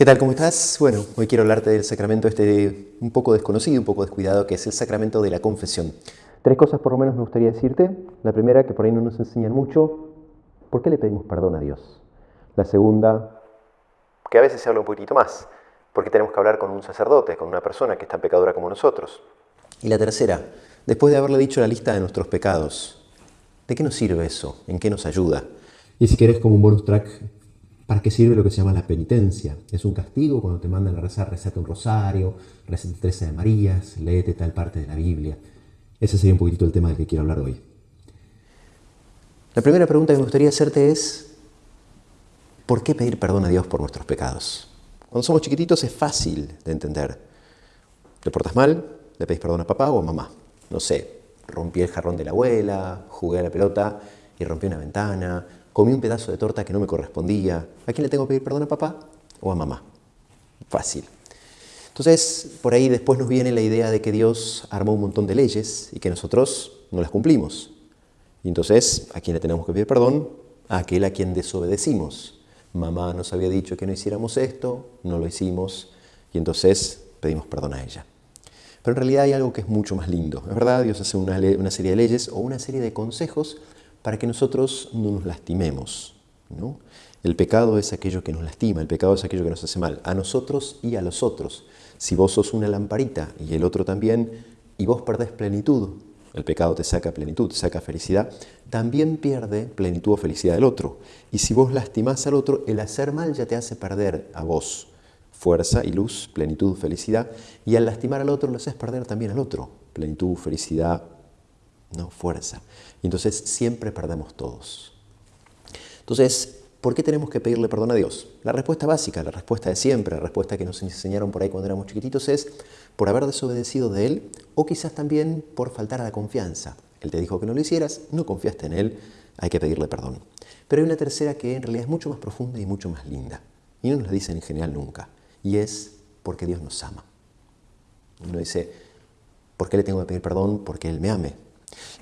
¿Qué tal? ¿Cómo estás? Bueno, hoy quiero hablarte del sacramento este un poco desconocido, un poco descuidado, que es el sacramento de la confesión. Tres cosas por lo menos me gustaría decirte. La primera, que por ahí no nos enseñan mucho, ¿por qué le pedimos perdón a Dios? La segunda, que a veces se habla un poquitito más, ¿por qué tenemos que hablar con un sacerdote, con una persona que es tan pecadora como nosotros? Y la tercera, después de haberle dicho la lista de nuestros pecados, ¿de qué nos sirve eso? ¿En qué nos ayuda? Y si quieres como un bonus track, ¿Para qué sirve lo que se llama la penitencia? Es un castigo cuando te mandan a rezar, rezate un rosario, rezate 13 de Marías, léete tal parte de la Biblia. Ese sería un poquitito el tema del que quiero hablar hoy. La primera pregunta que me gustaría hacerte es, ¿por qué pedir perdón a Dios por nuestros pecados? Cuando somos chiquititos es fácil de entender. ¿Te portas mal? ¿Le pedís perdón a papá o a mamá? No sé, rompí el jarrón de la abuela, jugué a la pelota y rompí una ventana, comí un pedazo de torta que no me correspondía. ¿A quién le tengo que pedir perdón? ¿A papá o a mamá? Fácil. Entonces, por ahí después nos viene la idea de que Dios armó un montón de leyes y que nosotros no las cumplimos. Y entonces, ¿a quién le tenemos que pedir perdón? A aquel a quien desobedecimos. Mamá nos había dicho que no hiciéramos esto, no lo hicimos, y entonces pedimos perdón a ella. Pero en realidad hay algo que es mucho más lindo. Es verdad, Dios hace una, una serie de leyes o una serie de consejos para que nosotros no nos lastimemos. ¿no? El pecado es aquello que nos lastima, el pecado es aquello que nos hace mal, a nosotros y a los otros. Si vos sos una lamparita y el otro también, y vos perdés plenitud, el pecado te saca plenitud, saca felicidad, también pierde plenitud o felicidad del otro. Y si vos lastimás al otro, el hacer mal ya te hace perder a vos fuerza y luz, plenitud, felicidad, y al lastimar al otro lo haces perder también al otro, plenitud, felicidad, no fuerza. Y entonces siempre perdemos todos. Entonces, ¿por qué tenemos que pedirle perdón a Dios? La respuesta básica, la respuesta de siempre, la respuesta que nos enseñaron por ahí cuando éramos chiquititos es por haber desobedecido de Él o quizás también por faltar a la confianza. Él te dijo que no lo hicieras, no confiaste en Él, hay que pedirle perdón. Pero hay una tercera que en realidad es mucho más profunda y mucho más linda. Y no nos la dicen en general nunca. Y es porque Dios nos ama. Uno dice, ¿por qué le tengo que pedir perdón? Porque Él me ame.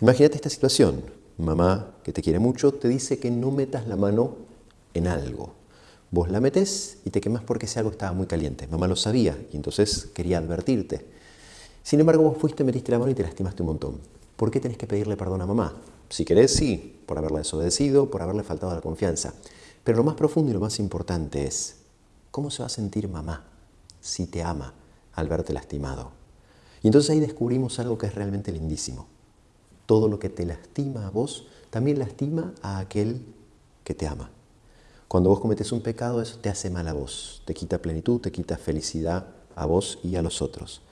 Imagínate esta situación. Mamá, que te quiere mucho, te dice que no metas la mano en algo. Vos la metes y te quemas porque ese algo estaba muy caliente. Mamá lo sabía y entonces quería advertirte. Sin embargo, vos fuiste, metiste la mano y te lastimaste un montón. ¿Por qué tenés que pedirle perdón a mamá? Si querés, sí, por haberla desobedecido, por haberle faltado la confianza. Pero lo más profundo y lo más importante es, ¿cómo se va a sentir mamá si te ama al verte lastimado? Y entonces ahí descubrimos algo que es realmente lindísimo. Todo lo que te lastima a vos también lastima a aquel que te ama. Cuando vos cometes un pecado, eso te hace mal a vos, te quita plenitud, te quita felicidad a vos y a los otros.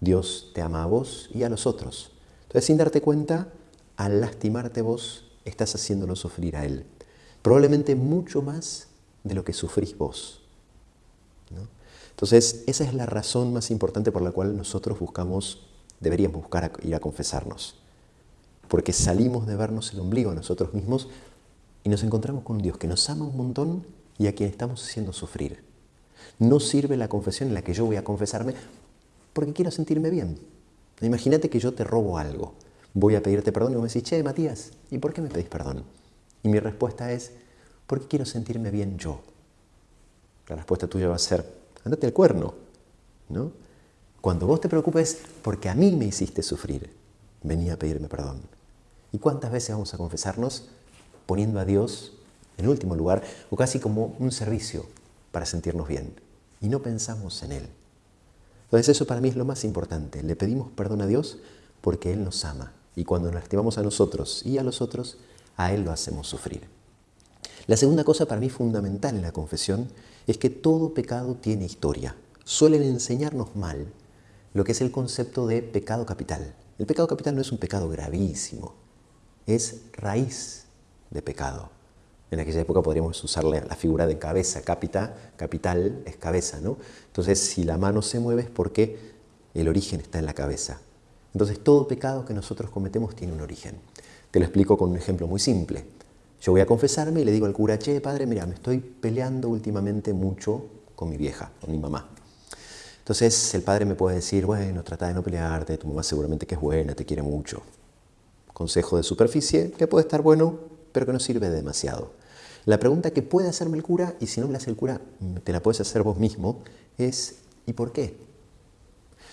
Dios te ama a vos y a los otros. Entonces, sin darte cuenta, al lastimarte vos, estás haciéndolo sufrir a Él. Probablemente mucho más de lo que sufrís vos. Entonces, esa es la razón más importante por la cual nosotros buscamos, deberíamos buscar ir a confesarnos porque salimos de vernos el ombligo a nosotros mismos y nos encontramos con un Dios que nos ama un montón y a quien estamos haciendo sufrir. No sirve la confesión en la que yo voy a confesarme porque quiero sentirme bien. Imagínate que yo te robo algo. Voy a pedirte perdón y vos me decís, che, Matías, ¿y por qué me pedís perdón? Y mi respuesta es, porque quiero sentirme bien yo. La respuesta tuya va a ser, andate al cuerno. ¿no? Cuando vos te preocupes porque a mí me hiciste sufrir, venía a pedirme perdón. ¿Y cuántas veces vamos a confesarnos poniendo a Dios en último lugar o casi como un servicio para sentirnos bien? Y no pensamos en Él. Entonces eso para mí es lo más importante. Le pedimos perdón a Dios porque Él nos ama. Y cuando nos lastimamos a nosotros y a los otros, a Él lo hacemos sufrir. La segunda cosa para mí fundamental en la confesión es que todo pecado tiene historia. Suelen enseñarnos mal lo que es el concepto de pecado capital. El pecado capital no es un pecado gravísimo, es raíz de pecado. En aquella época podríamos usarle la figura de cabeza, capita, capital es cabeza, ¿no? Entonces, si la mano se mueve es porque el origen está en la cabeza. Entonces, todo pecado que nosotros cometemos tiene un origen. Te lo explico con un ejemplo muy simple. Yo voy a confesarme y le digo al cura, che, padre, mira, me estoy peleando últimamente mucho con mi vieja, con mi mamá. Entonces el padre me puede decir, bueno, trata de no pelearte, tu mamá seguramente que es buena, te quiere mucho consejo de superficie que puede estar bueno, pero que no sirve demasiado. La pregunta que puede hacerme el cura, y si no me la hace el cura, te la puedes hacer vos mismo, es ¿y por qué?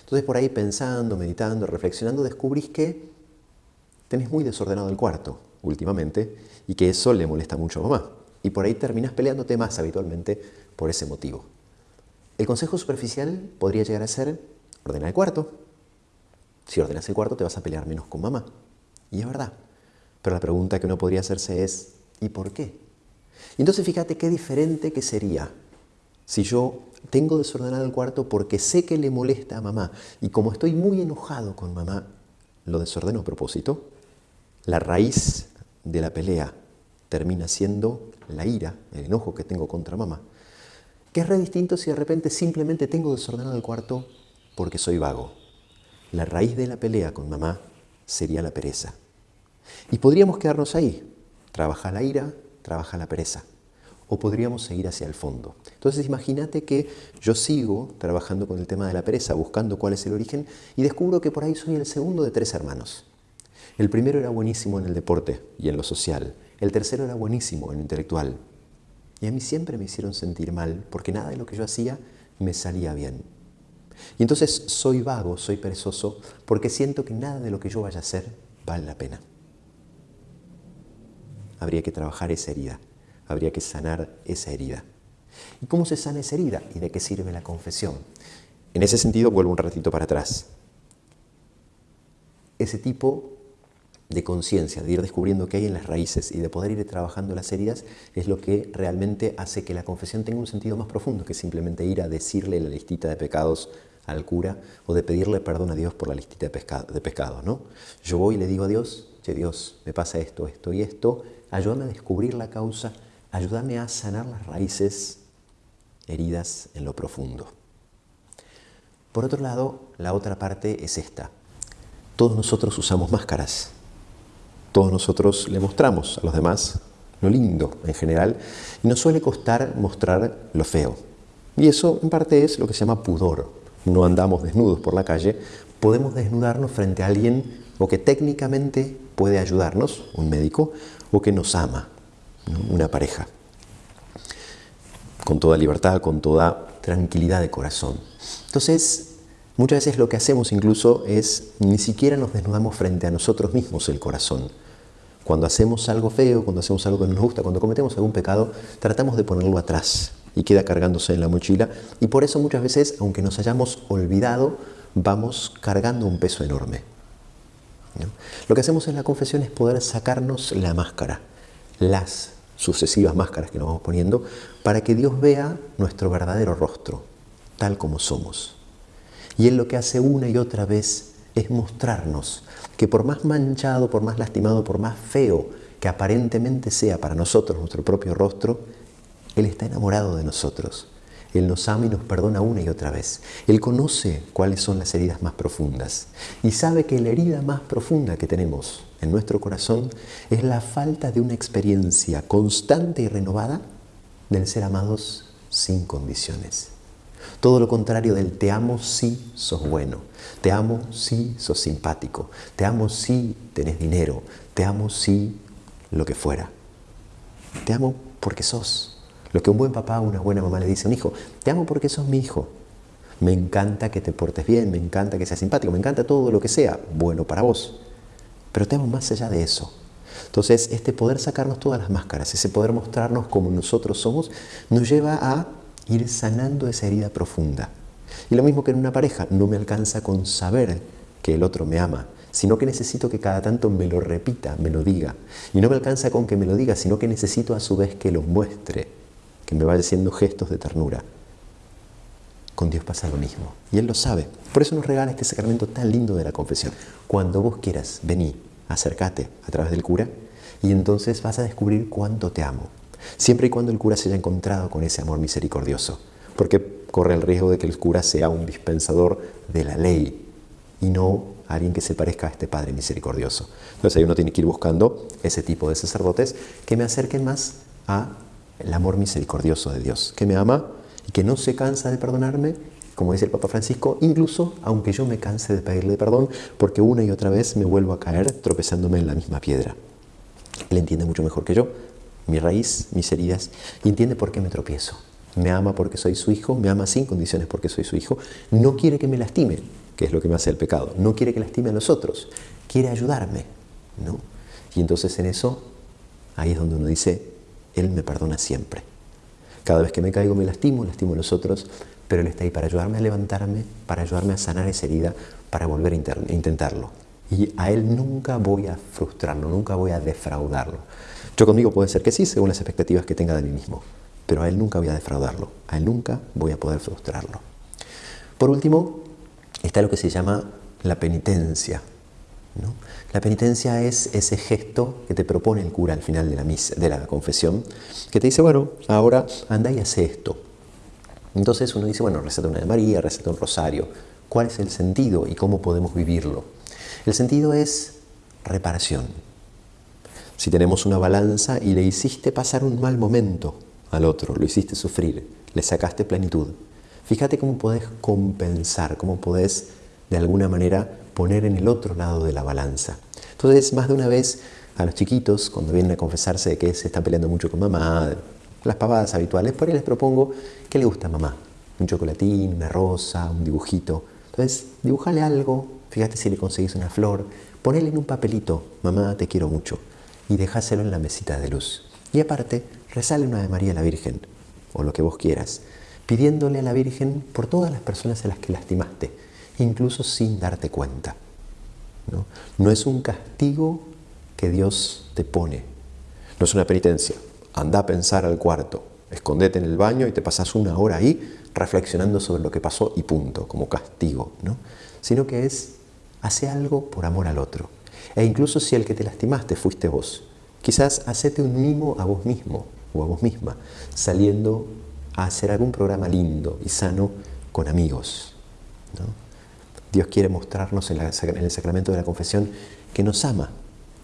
Entonces por ahí pensando, meditando, reflexionando, descubrís que tenés muy desordenado el cuarto últimamente y que eso le molesta mucho a mamá. Y por ahí terminas peleándote más habitualmente por ese motivo. El consejo superficial podría llegar a ser ordenar el cuarto. Si ordenas el cuarto te vas a pelear menos con mamá. Y es verdad. Pero la pregunta que uno podría hacerse es ¿y por qué? Y entonces fíjate qué diferente que sería si yo tengo desordenado el cuarto porque sé que le molesta a mamá y como estoy muy enojado con mamá, lo desordeno a propósito, la raíz de la pelea termina siendo la ira, el enojo que tengo contra mamá. Que es re distinto si de repente simplemente tengo desordenado el cuarto porque soy vago. La raíz de la pelea con mamá sería la pereza. Y podríamos quedarnos ahí. Trabaja la ira, trabaja la pereza. O podríamos seguir hacia el fondo. Entonces imagínate que yo sigo trabajando con el tema de la pereza, buscando cuál es el origen, y descubro que por ahí soy el segundo de tres hermanos. El primero era buenísimo en el deporte y en lo social. El tercero era buenísimo en lo intelectual. Y a mí siempre me hicieron sentir mal porque nada de lo que yo hacía me salía bien. Y entonces soy vago, soy perezoso, porque siento que nada de lo que yo vaya a hacer vale la pena. Habría que trabajar esa herida, habría que sanar esa herida. ¿Y cómo se sana esa herida? ¿Y de qué sirve la confesión? En ese sentido, vuelvo un ratito para atrás. Ese tipo de conciencia, de ir descubriendo qué hay en las raíces y de poder ir trabajando las heridas, es lo que realmente hace que la confesión tenga un sentido más profundo que simplemente ir a decirle la listita de pecados al cura o de pedirle perdón a Dios por la listita de, pecados. ¿no? Yo voy y le digo a Dios, che Dios, me pasa esto, esto y esto, ayúdame a descubrir la causa, ayúdame a sanar las raíces heridas en lo profundo. Por otro lado, la otra parte es esta. Todos nosotros usamos máscaras todos nosotros le mostramos a los demás lo lindo en general y nos suele costar mostrar lo feo. Y eso en parte es lo que se llama pudor. No andamos desnudos por la calle, podemos desnudarnos frente a alguien o que técnicamente puede ayudarnos, un médico, o que nos ama, una pareja, con toda libertad, con toda tranquilidad de corazón. Entonces, muchas veces lo que hacemos incluso es ni siquiera nos desnudamos frente a nosotros mismos el corazón. Cuando hacemos algo feo, cuando hacemos algo que no nos gusta, cuando cometemos algún pecado, tratamos de ponerlo atrás y queda cargándose en la mochila. Y por eso muchas veces, aunque nos hayamos olvidado, vamos cargando un peso enorme. Lo que hacemos en la confesión es poder sacarnos la máscara, las sucesivas máscaras que nos vamos poniendo, para que Dios vea nuestro verdadero rostro, tal como somos. Y Él lo que hace una y otra vez es mostrarnos que por más manchado, por más lastimado, por más feo que aparentemente sea para nosotros nuestro propio rostro, Él está enamorado de nosotros. Él nos ama y nos perdona una y otra vez. Él conoce cuáles son las heridas más profundas y sabe que la herida más profunda que tenemos en nuestro corazón es la falta de una experiencia constante y renovada del ser amados sin condiciones. Todo lo contrario del te amo si sos bueno, te amo si sos simpático, te amo si tenés dinero, te amo si lo que fuera. Te amo porque sos. Lo que un buen papá o una buena mamá le dice a un hijo, te amo porque sos mi hijo. Me encanta que te portes bien, me encanta que seas simpático, me encanta todo lo que sea bueno para vos. Pero te amo más allá de eso. Entonces, este poder sacarnos todas las máscaras, ese poder mostrarnos como nosotros somos, nos lleva a ir sanando esa herida profunda. Y lo mismo que en una pareja, no me alcanza con saber que el otro me ama, sino que necesito que cada tanto me lo repita, me lo diga. Y no me alcanza con que me lo diga, sino que necesito a su vez que lo muestre, que me vaya haciendo gestos de ternura. Con Dios pasa lo mismo. Y Él lo sabe. Por eso nos regala este sacramento tan lindo de la confesión. Cuando vos quieras, vení, acércate a través del cura y entonces vas a descubrir cuánto te amo siempre y cuando el cura se haya encontrado con ese amor misericordioso, porque corre el riesgo de que el cura sea un dispensador de la ley y no alguien que se parezca a este Padre misericordioso. Entonces ahí uno tiene que ir buscando ese tipo de sacerdotes que me acerquen más a el amor misericordioso de Dios, que me ama y que no se cansa de perdonarme, como dice el Papa Francisco, incluso aunque yo me canse de pedirle perdón, porque una y otra vez me vuelvo a caer tropezándome en la misma piedra. Él entiende mucho mejor que yo mi raíz, mis heridas, y entiende por qué me tropiezo. Me ama porque soy su hijo, me ama sin condiciones porque soy su hijo. No quiere que me lastime, que es lo que me hace el pecado. No quiere que lastime a los otros, quiere ayudarme. ¿no? Y entonces en eso, ahí es donde uno dice, Él me perdona siempre. Cada vez que me caigo me lastimo, lastimo a los otros, pero Él está ahí para ayudarme a levantarme, para ayudarme a sanar esa herida, para volver a intentarlo. Y a Él nunca voy a frustrarlo, nunca voy a defraudarlo. Yo conmigo puede ser que sí, según las expectativas que tenga de mí mismo, pero a Él nunca voy a defraudarlo, a Él nunca voy a poder frustrarlo. Por último, está lo que se llama la penitencia. La penitencia es ese gesto que te propone el cura al final de la, de la confesión, que te dice, bueno, ahora anda y hace esto. Entonces uno dice, bueno, receta una de María, receta un rosario. ¿Cuál es el sentido y cómo podemos vivirlo? El sentido es reparación. Si tenemos una balanza y le hiciste pasar un mal momento al otro, lo hiciste sufrir, le sacaste plenitud, fíjate cómo podés compensar, cómo podés de alguna manera poner en el otro lado de la balanza. Entonces, más de una vez a los chiquitos, cuando vienen a confesarse de que se están peleando mucho con mamá, las pavadas habituales, por ahí les propongo que le gusta a mamá. Un chocolatín, una rosa, un dibujito. Entonces, dibujale algo, fíjate si le conseguís una flor, ponele en un papelito, mamá, te quiero mucho, y dejáselo en la mesita de luz. Y aparte, rezale una de María la Virgen, o lo que vos quieras, pidiéndole a la Virgen por todas las personas a las que lastimaste, incluso sin darte cuenta. ¿no? no es un castigo que Dios te pone, no es una penitencia. Anda a pensar al cuarto, escondete en el baño y te pasas una hora ahí reflexionando sobre lo que pasó y punto, como castigo, ¿no? Sino que es, hace algo por amor al otro. E incluso si el que te lastimaste fuiste vos, quizás hacete un mimo a vos mismo o a vos misma, saliendo a hacer algún programa lindo y sano con amigos. Dios quiere mostrarnos en, el sacramento de la confesión que nos ama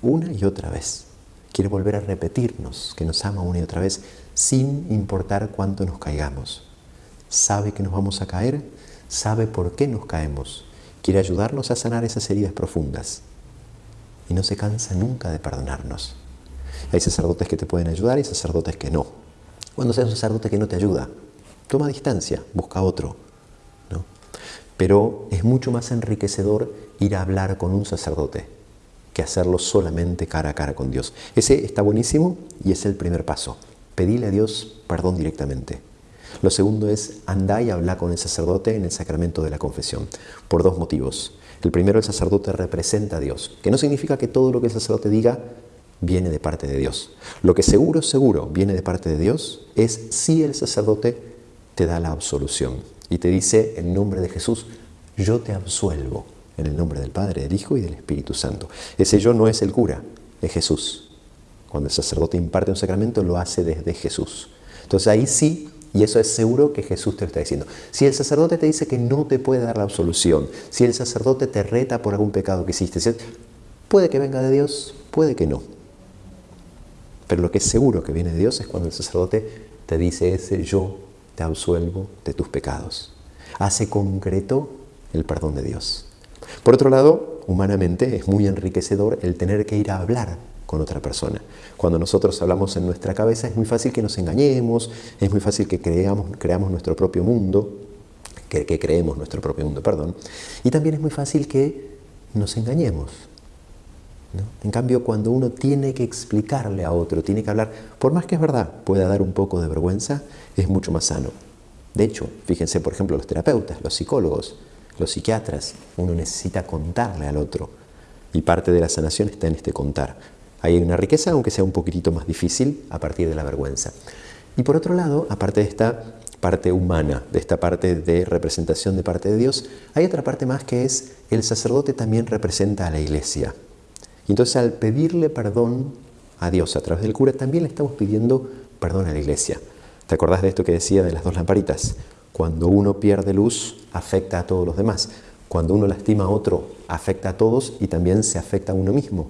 una y otra vez. Quiere volver a repetirnos que nos ama una y otra vez sin importar cuánto nos caigamos. Sabe que nos vamos a caer, sabe por qué nos caemos. Quiere ayudarnos a sanar esas heridas profundas. Y no se cansa nunca de perdonarnos. Hay sacerdotes que te pueden ayudar y sacerdotes que no. Cuando sea un sacerdote que no te ayuda, toma distancia, busca otro. Pero es mucho más enriquecedor ir a hablar con un sacerdote que hacerlo solamente cara a cara con Dios. Ese está buenísimo y es el primer paso. Pedile a Dios perdón directamente. Lo segundo es andar y hablar con el sacerdote en el sacramento de la confesión, por dos motivos. El primero, el sacerdote representa a Dios, que no significa que todo lo que el sacerdote diga viene de parte de Dios. Lo que seguro, seguro viene de parte de Dios es si el sacerdote te da la absolución y te dice en nombre de Jesús, yo te absuelvo en el nombre del Padre, del Hijo y del Espíritu Santo. Ese yo no es el cura, es Jesús. Cuando el sacerdote imparte un sacramento lo hace desde Jesús. Entonces ahí sí, y eso es seguro que Jesús te lo está diciendo. Si el sacerdote te dice que no te puede dar la absolución, si el sacerdote te reta por algún pecado que hiciste, puede que venga de Dios, puede que no. Pero lo que es seguro que viene de Dios es cuando el sacerdote te dice ese yo te absuelvo de tus pecados. Hace concreto el perdón de Dios. Por otro lado, humanamente es muy enriquecedor el tener que ir a hablar con otra persona. Cuando nosotros hablamos en nuestra cabeza es muy fácil que nos engañemos, es muy fácil que creamos, nuestro propio mundo, que, que creemos nuestro propio mundo, perdón, y también es muy fácil que nos engañemos. En cambio, cuando uno tiene que explicarle a otro, tiene que hablar, por más que es verdad, pueda dar un poco de vergüenza, es mucho más sano. De hecho, fíjense, por ejemplo, los terapeutas, los psicólogos, los psiquiatras, uno necesita contarle al otro. Y parte de la sanación está en este contar. Hay una riqueza, aunque sea un poquitito más difícil, a partir de la vergüenza. Y por otro lado, aparte de esta parte humana, de esta parte de representación de parte de Dios, hay otra parte más que es el sacerdote también representa a la iglesia. Y entonces al pedirle perdón a Dios a través del cura, también le estamos pidiendo perdón a la iglesia. ¿Te acordás de esto que decía de las dos lamparitas? Cuando uno pierde luz, afecta a todos los demás. Cuando uno lastima a otro, afecta a todos y también se afecta a uno mismo.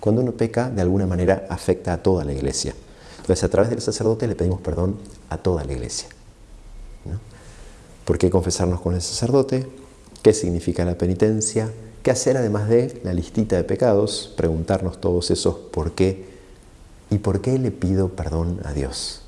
Cuando uno peca, de alguna manera afecta a toda la iglesia. Entonces, a través del sacerdote le pedimos perdón a toda la iglesia. ¿Por qué confesarnos con el sacerdote? ¿Qué significa la penitencia? ¿Qué hacer además de la listita de pecados? Preguntarnos todos esos por qué ¿Y por qué le pido perdón a Dios?